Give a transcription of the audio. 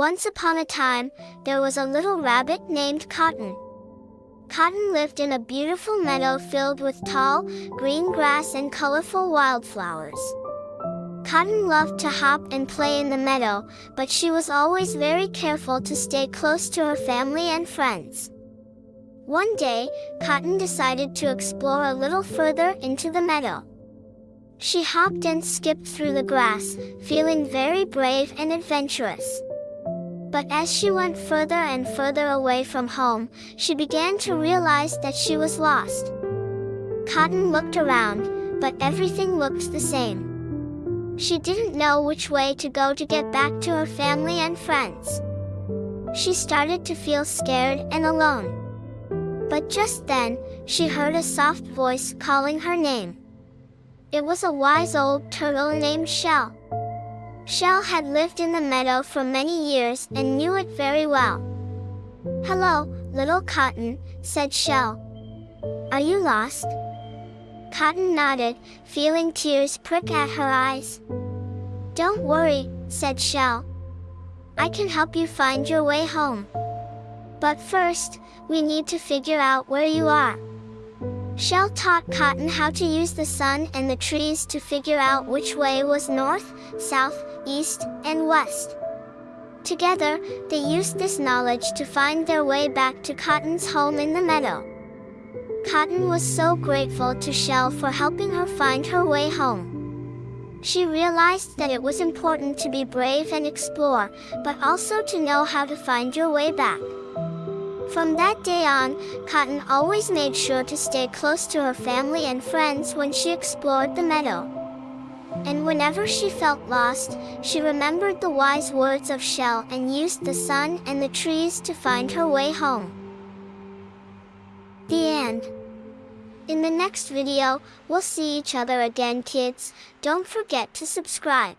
Once upon a time, there was a little rabbit named Cotton. Cotton lived in a beautiful meadow filled with tall, green grass and colorful wildflowers. Cotton loved to hop and play in the meadow, but she was always very careful to stay close to her family and friends. One day, Cotton decided to explore a little further into the meadow. She hopped and skipped through the grass, feeling very brave and adventurous. But as she went further and further away from home, she began to realize that she was lost. Cotton looked around, but everything looked the same. She didn't know which way to go to get back to her family and friends. She started to feel scared and alone. But just then, she heard a soft voice calling her name. It was a wise old turtle named Shell. Shell had lived in the meadow for many years and knew it very well. Hello, little Cotton, said Shell. Are you lost? Cotton nodded, feeling tears prick at her eyes. Don't worry, said Shell. I can help you find your way home. But first, we need to figure out where you are. Shell taught Cotton how to use the sun and the trees to figure out which way was north, south, east, and west. Together, they used this knowledge to find their way back to Cotton's home in the meadow. Cotton was so grateful to Shell for helping her find her way home. She realized that it was important to be brave and explore, but also to know how to find your way back. From that day on, Cotton always made sure to stay close to her family and friends when she explored the meadow. And whenever she felt lost, she remembered the wise words of Shell and used the sun and the trees to find her way home. The end. In the next video, we'll see each other again kids, don't forget to subscribe.